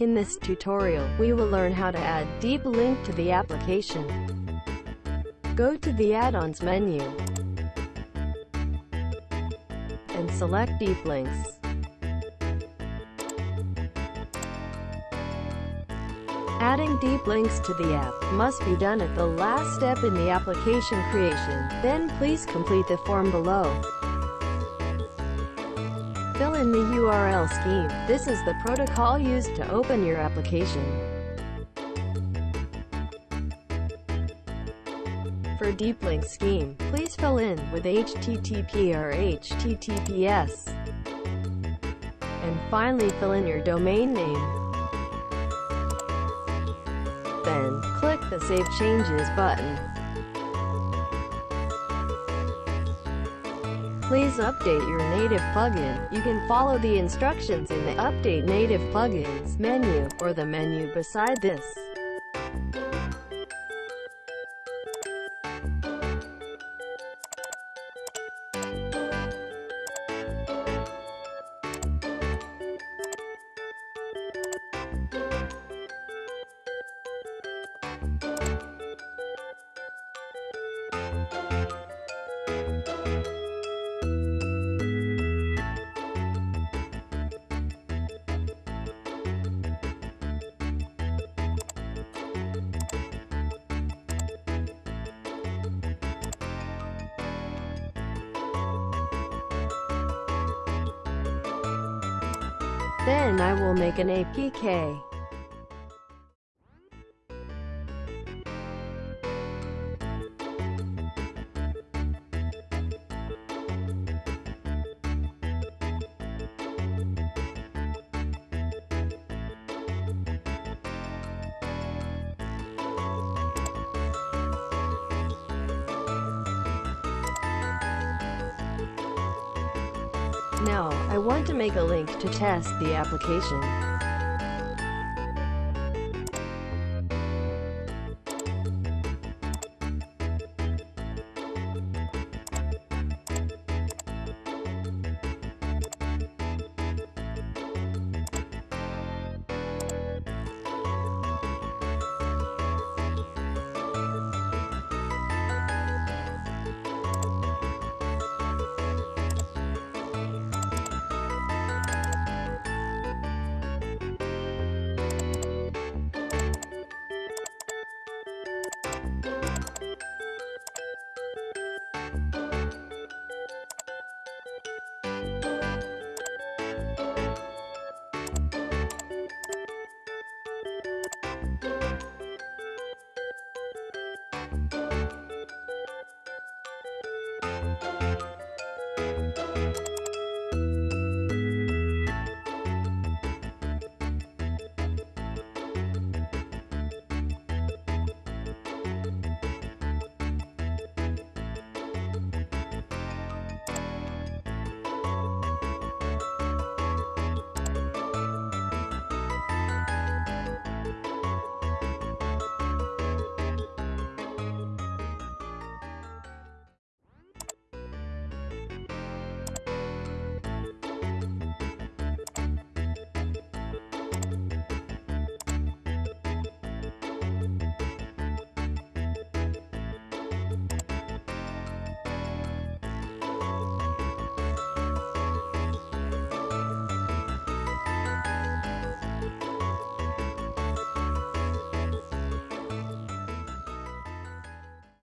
In this tutorial, we will learn how to add Deep Link to the application. Go to the Add-ons menu and select Deep Links. Adding deep links to the app must be done at the last step in the application creation. Then please complete the form below. Fill in the URL scheme. This is the protocol used to open your application. For deep link scheme, please fill in with HTTP or HTTPS. And finally fill in your domain name. Then, click the Save Changes button. Please update your native plugin. You can follow the instructions in the Update Native Plugins menu, or the menu beside this. Then I will make an APK. Now, I want to make a link to test the application.